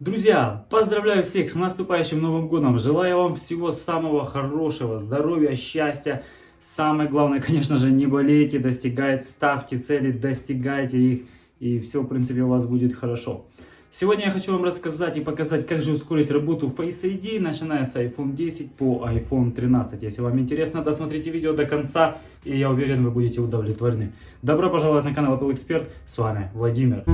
Друзья, поздравляю всех с наступающим Новым Годом. Желаю вам всего самого хорошего, здоровья, счастья. Самое главное, конечно же, не болейте, достигайте, ставьте цели, достигайте их. И все, в принципе, у вас будет хорошо. Сегодня я хочу вам рассказать и показать, как же ускорить работу Face ID, начиная с iPhone 10 по iPhone 13. Если вам интересно, досмотрите видео до конца, и я уверен, вы будете удовлетворены. Добро пожаловать на канал Apple Expert, с вами Владимир.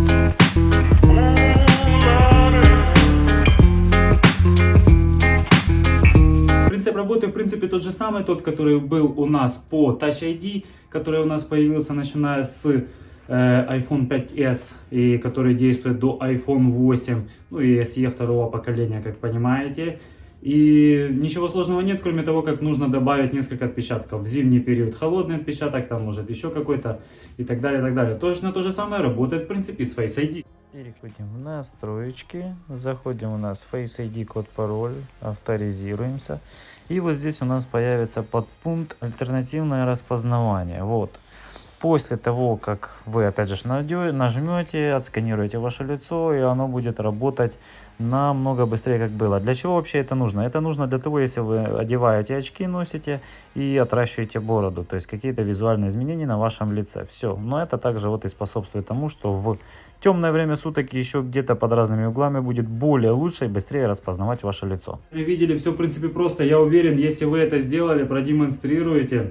Принцип работы, в принципе, тот же самый, тот, который был у нас по Touch ID, который у нас появился начиная с э, iPhone 5s, и который действует до iPhone 8, ну и SE второго поколения, как понимаете. И ничего сложного нет, кроме того, как нужно добавить несколько отпечатков. В зимний период холодный отпечаток, там может еще какой-то и так далее, и так далее. Точно то же самое работает в принципе с Face ID. Переходим в настроечки, заходим у нас Face ID, код, пароль, авторизируемся. И вот здесь у нас появится подпункт альтернативное распознавание. Вот. После того, как вы опять же нажмете, отсканируете ваше лицо, и оно будет работать намного быстрее, как было. Для чего вообще это нужно? Это нужно для того, если вы одеваете очки, носите и отращиваете бороду. То есть какие-то визуальные изменения на вашем лице. Все. Но это также вот и способствует тому, что в темное время суток еще где-то под разными углами будет более лучше и быстрее распознавать ваше лицо. Вы видели, все в принципе просто. Я уверен, если вы это сделали, продемонстрируете,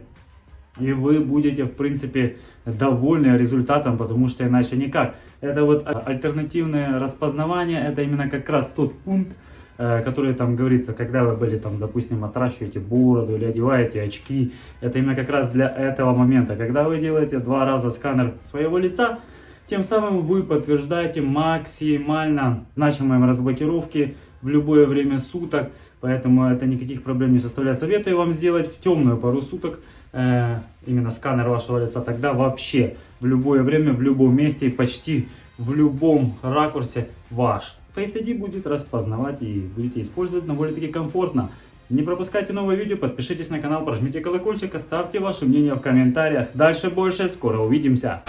и вы будете, в принципе, довольны результатом, потому что иначе никак. Это вот альтернативное распознавание, это именно как раз тот пункт, э, который там говорится, когда вы были там, допустим, отращиваете бороду или одеваете очки, это именно как раз для этого момента. Когда вы делаете два раза сканер своего лица, тем самым вы подтверждаете максимально значимые разблокировки в любое время суток, поэтому это никаких проблем не составляет. Советую вам сделать в темную пару суток, э, именно сканер вашего лица, тогда вообще в любое время, в любом месте и почти в любом ракурсе ваш Face ID будет распознавать и будете использовать довольно-таки комфортно. Не пропускайте новые видео, подпишитесь на канал, прожмите колокольчик, оставьте ваше мнение в комментариях. Дальше больше, скоро увидимся!